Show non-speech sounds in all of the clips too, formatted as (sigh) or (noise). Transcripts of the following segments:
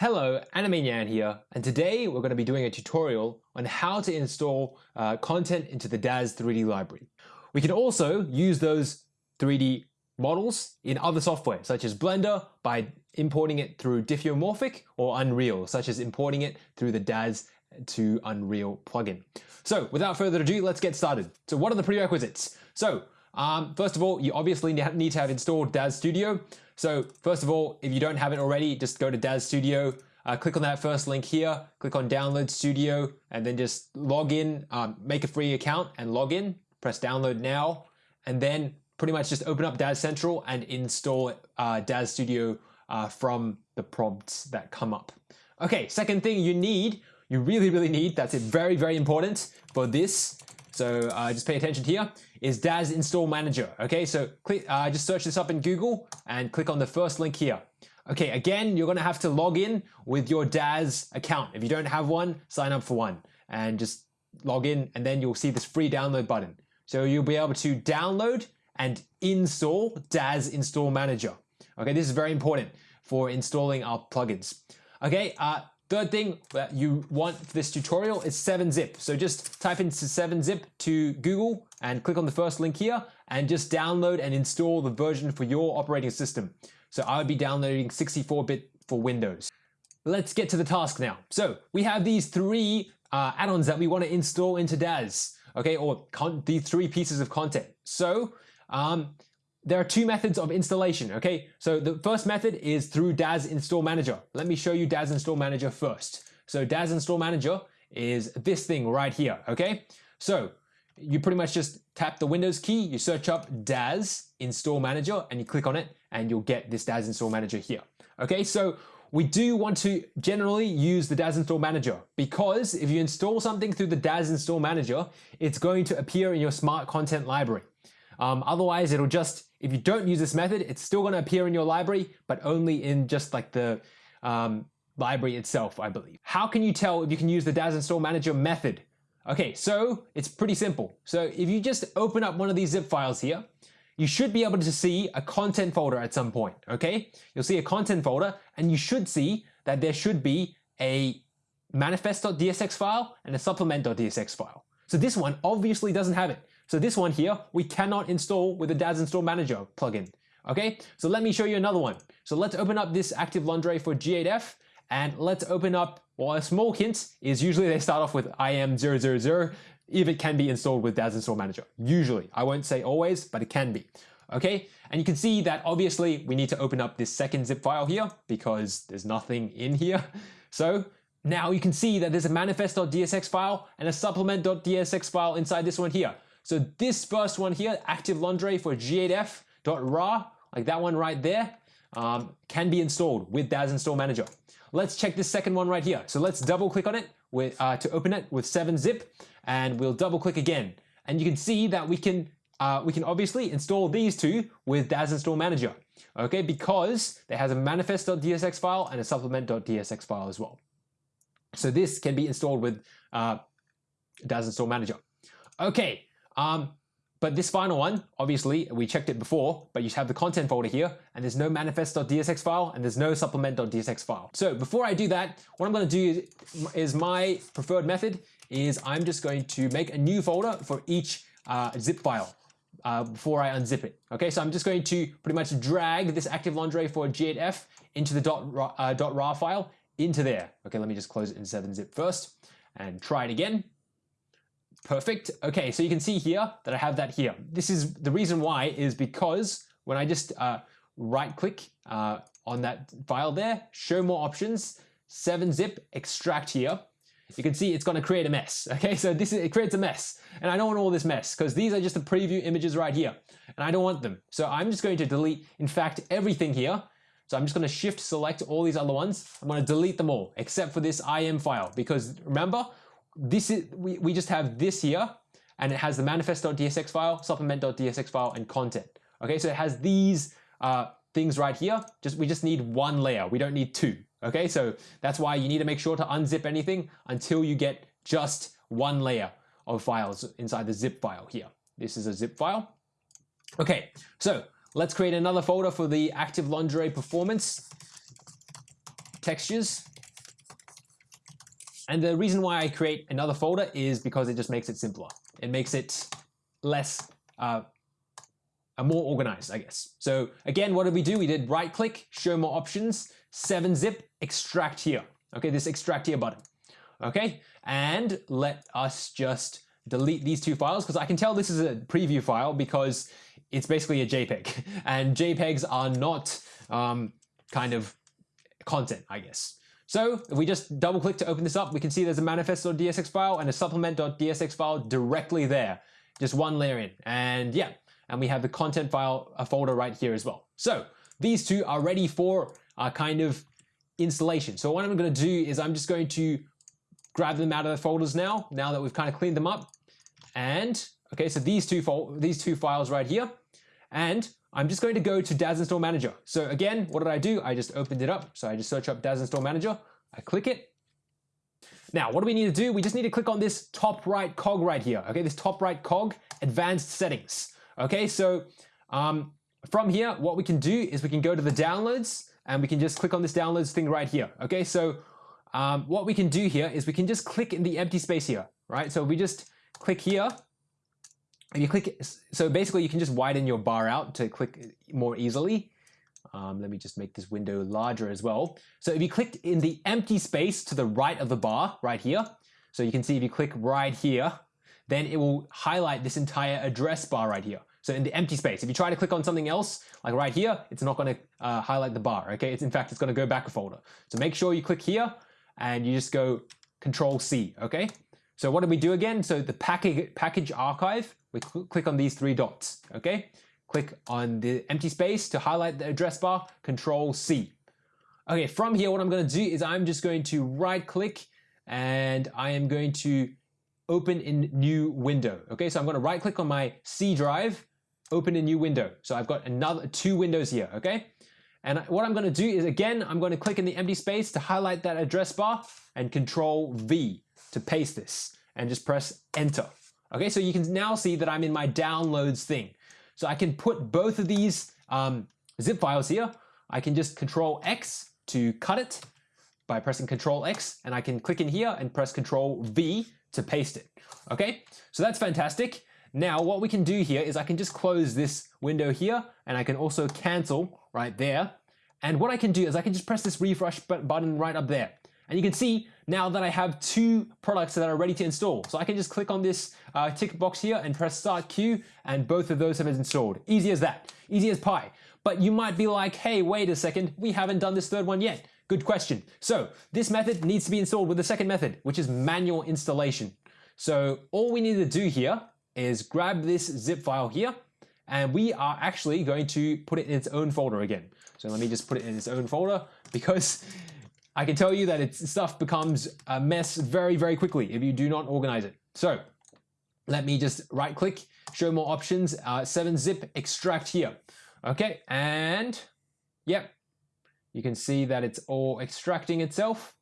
Hello, Animanian here, and today we're going to be doing a tutorial on how to install uh, content into the Daz 3D library. We can also use those 3D models in other software, such as Blender, by importing it through Diffeomorphic, or Unreal, such as importing it through the Daz to Unreal plugin. So without further ado, let's get started. So what are the prerequisites? So um, first of all, you obviously need to have installed Daz Studio. So first of all, if you don't have it already, just go to Daz Studio, uh, click on that first link here, click on Download Studio, and then just log in, um, make a free account and log in, press download now, and then pretty much just open up Daz Central and install uh, Daz Studio uh, from the prompts that come up. Okay, second thing you need, you really, really need, that's it, very, very important for this. So uh, just pay attention here, is Daz Install Manager. Okay, so click, uh, just search this up in Google and click on the first link here. Okay, again, you're gonna have to log in with your Daz account. If you don't have one, sign up for one and just log in and then you'll see this free download button. So you'll be able to download and install Daz Install Manager. Okay, this is very important for installing our plugins. Okay, uh, Third thing that you want for this tutorial is 7-zip. So just type into 7-zip to Google and click on the first link here and just download and install the version for your operating system. So I would be downloading 64-bit for Windows. Let's get to the task now. So we have these three uh, add-ons that we want to install into Daz, okay, or these three pieces of content. So um, there are two methods of installation, okay? So the first method is through Daz Install Manager. Let me show you Daz Install Manager first. So Daz Install Manager is this thing right here, okay? So you pretty much just tap the Windows key, you search up Daz Install Manager and you click on it and you'll get this Daz Install Manager here. Okay, so we do want to generally use the Daz Install Manager because if you install something through the Daz Install Manager, it's going to appear in your smart content library. Um, otherwise, it'll just, if you don't use this method, it's still going to appear in your library, but only in just like the um, library itself, I believe. How can you tell if you can use the Daz Install Manager method? Okay, so it's pretty simple. So if you just open up one of these zip files here, you should be able to see a content folder at some point, okay? You'll see a content folder and you should see that there should be a manifest.dsx file and a supplement.dsx file. So this one obviously doesn't have it. So this one here, we cannot install with the Daz Install Manager plugin. Okay, so let me show you another one. So let's open up this Active Lingerie for G8F and let's open up, well, a small hint is usually they start off with IM000 if it can be installed with Daz Install Manager. Usually, I won't say always, but it can be. Okay, and you can see that obviously we need to open up this second zip file here because there's nothing in here. (laughs) So now you can see that there's a manifest.dsx file and a supplement.dsx file inside this one here. So this first one here, active lingerie for g8f.ra, like that one right there, um, can be installed with Daz Install Manager. Let's check this second one right here. So let's double click on it with, uh, to open it with 7-zip and we'll double click again. And you can see that we can, uh, we can obviously install these two with Daz Install Manager, okay? Because it has a manifest.dsx file and a supplement.dsx file as well. So this can be installed with uh, Daz Install Manager. Okay, um, but this final one, obviously, we checked it before, but you have the content folder here, and there's no manifest.dsx file, and there's no supplement.dsx file. So before I do that, what I'm gonna do is my preferred method is I'm just going to make a new folder for each uh, zip file uh, before I unzip it. Okay, so I'm just going to pretty much drag this active lingerie for G8F into the dot, uh, .rar file into there. Okay, let me just close it in 7-zip first and try it again. Perfect. Okay, so you can see here that I have that here. This is the reason why is because when I just uh, right click uh, on that file there, show more options, 7-zip, extract here, you can see it's going to create a mess. (laughs) Okay, so this is, it creates a mess. And I don't want all this mess because these are just the preview images right here. And I don't want them. So I'm just going to delete, in fact, everything here. So I'm just going to shift select all these other ones. I'm going to delete them all except for this IM file because remember, this is we, we just have this here and it has the manifest.dsx file, supplement.dsx file, and content. Okay, so it has these uh, things right here. Just We just need one layer. We don't need two. Okay, so that's why you need to make sure to unzip anything until you get just one layer of files inside the zip file here. This is a zip file. Okay, so let's create another folder for the active lingerie performance. textures. And the reason why I create another folder is because it just makes it simpler. It makes it less, uh, more organized, I guess. So again, what did we do? We did right click, show more options, 7-zip, extract here. Okay, this extract here button. Okay, and let us just delete these two files because I can tell this is a preview file because it's basically a JPEG (laughs) and JPEGs are not um, kind of content, I guess. So if we just double click to open this up, we can see there's a manifest.dsx file and a supplement.dsx file directly there. Just one layer in. And yeah, and we have the content file a folder right here as well. So these two are ready for a kind of installation. So what I'm going to do is I'm just going to grab them out of the folders now, now that we've kind of cleaned them up. And okay, so these two these two files right here. And I'm just going to go to Daz Install Manager. So again, what did I do? I just opened it up. So I just search up Daz Install Manager. I click it. Now, what do we need to do? We just need to click on this top right cog right here. Okay, this top right cog, advanced settings. Okay, so um, from here, what we can do is we can go to the downloads and we can just click on this downloads thing right here. Okay, so um, what we can do here is we can just click in the empty space here, right? So we just click here if you click, so basically you can just widen your bar out to click more easily. Um, let me just make this window larger as well. So if you click in the empty space to the right of the bar right here, so you can see if you click right here, then it will highlight this entire address bar right here. So in the empty space, if you try to click on something else, like right here, it's not going to uh, highlight the bar, okay? It's in fact, it's going to go back a folder. So make sure you click here and you just go Control C, okay? So what do we do again? So the package, package archive, we cl click on these three dots, okay? Click on the empty space to highlight the address bar, Control C. Okay, from here, what I'm gonna do is I'm just going to right click and I am going to open in new window. Okay, so I'm gonna right click on my C drive, open a new window. So I've got another two windows here, okay? And what I'm gonna do is again, I'm gonna click in the empty space to highlight that address bar and control V to paste this and just press enter. Okay, so you can now see that I'm in my downloads thing. So I can put both of these um, zip files here. I can just control X to cut it by pressing control X and I can click in here and press control V to paste it. Okay, so that's fantastic. Now what we can do here is I can just close this window here and I can also cancel right there. And what I can do is I can just press this refresh button right up there. And you can see now that I have two products that are ready to install. So I can just click on this uh, tick box here and press start queue and both of those have been installed. Easy as that, easy as pie. But you might be like, hey, wait a second, we haven't done this third one yet. Good question. So this method needs to be installed with the second method, which is manual installation. So all we need to do here is grab this zip file here and we are actually going to put it in its own folder again. So let me just put it in its own folder (laughs) because I can tell you that its stuff becomes a mess very, very quickly if you do not organize it. So let me just right click, show more options, uh, 7-zip extract here. Okay, and yep, you can see that it's all extracting itself.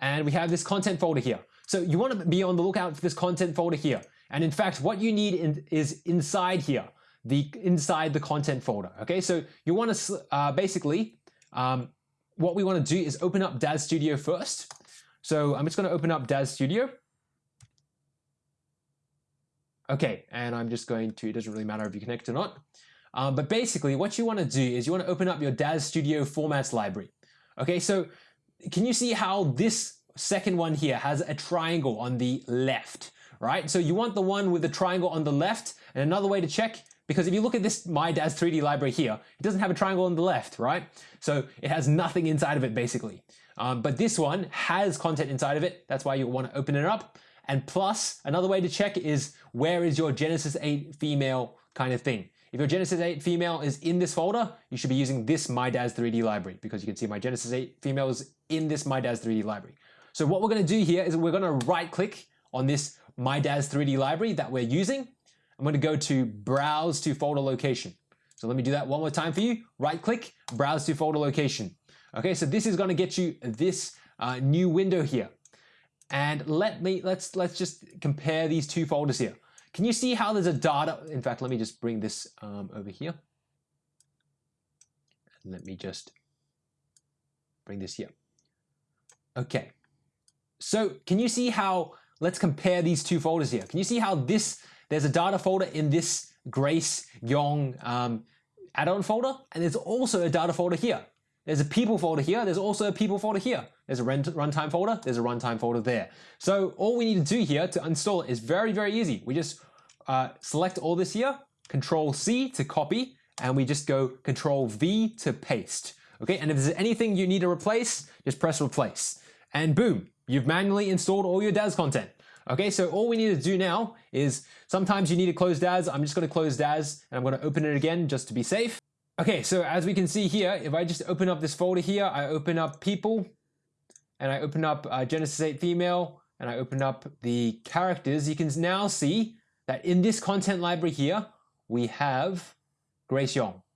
And we have this content folder here. So you want to be on the lookout for this content folder here. And in fact, what you need in, is inside here, the inside the content folder. Okay, so you want to uh, basically um, what we want to do is open up Daz Studio first. So I'm just going to open up Daz Studio. Okay, and I'm just going to, it doesn't really matter if you connect or not. Um, but basically what you want to do is you want to open up your Daz Studio formats library. Okay, so can you see how this second one here has a triangle on the left, right? So you want the one with the triangle on the left. And another way to check because if you look at this My Daz 3D library here, it doesn't have a triangle on the left, right? So it has nothing inside of it basically. Um, but this one has content inside of it. That's why you want to open it up. And plus, another way to check is where is your Genesis 8 female kind of thing. If your Genesis 8 female is in this folder, you should be using this My Daz 3D library because you can see my Genesis 8 female is in this My Daz 3D library. So what we're going to do here is we're going to right click on this My Daz 3D library that we're using I'm going to go to browse to folder location. So let me do that one more time for you. Right click, browse to folder location. Okay, so this is going to get you this uh, new window here. And let me let's let's just compare these two folders here. Can you see how there's a data? In fact, let me just bring this um, over here. Let me just bring this here. Okay, so can you see how, let's compare these two folders here. Can you see how this, there's a data folder in this Grace Yong um, add-on folder, and there's also a data folder here. There's a people folder here, there's also a people folder here. There's a runtime folder, there's a runtime folder there. So all we need to do here to install it is very, very easy. We just uh, select all this here, Control C to copy, and we just go Control V to paste. Okay, and if there's anything you need to replace, just press replace. And boom, you've manually installed all your Daz content. Okay, so all we need to do now is sometimes you need to close Daz. I'm just going to close Daz and I'm going to open it again just to be safe. Okay, so as we can see here, if I just open up this folder here, I open up people and I open up uh, Genesis 8 female and I open up the characters, you can now see that in this content library here, we have Grace Yong.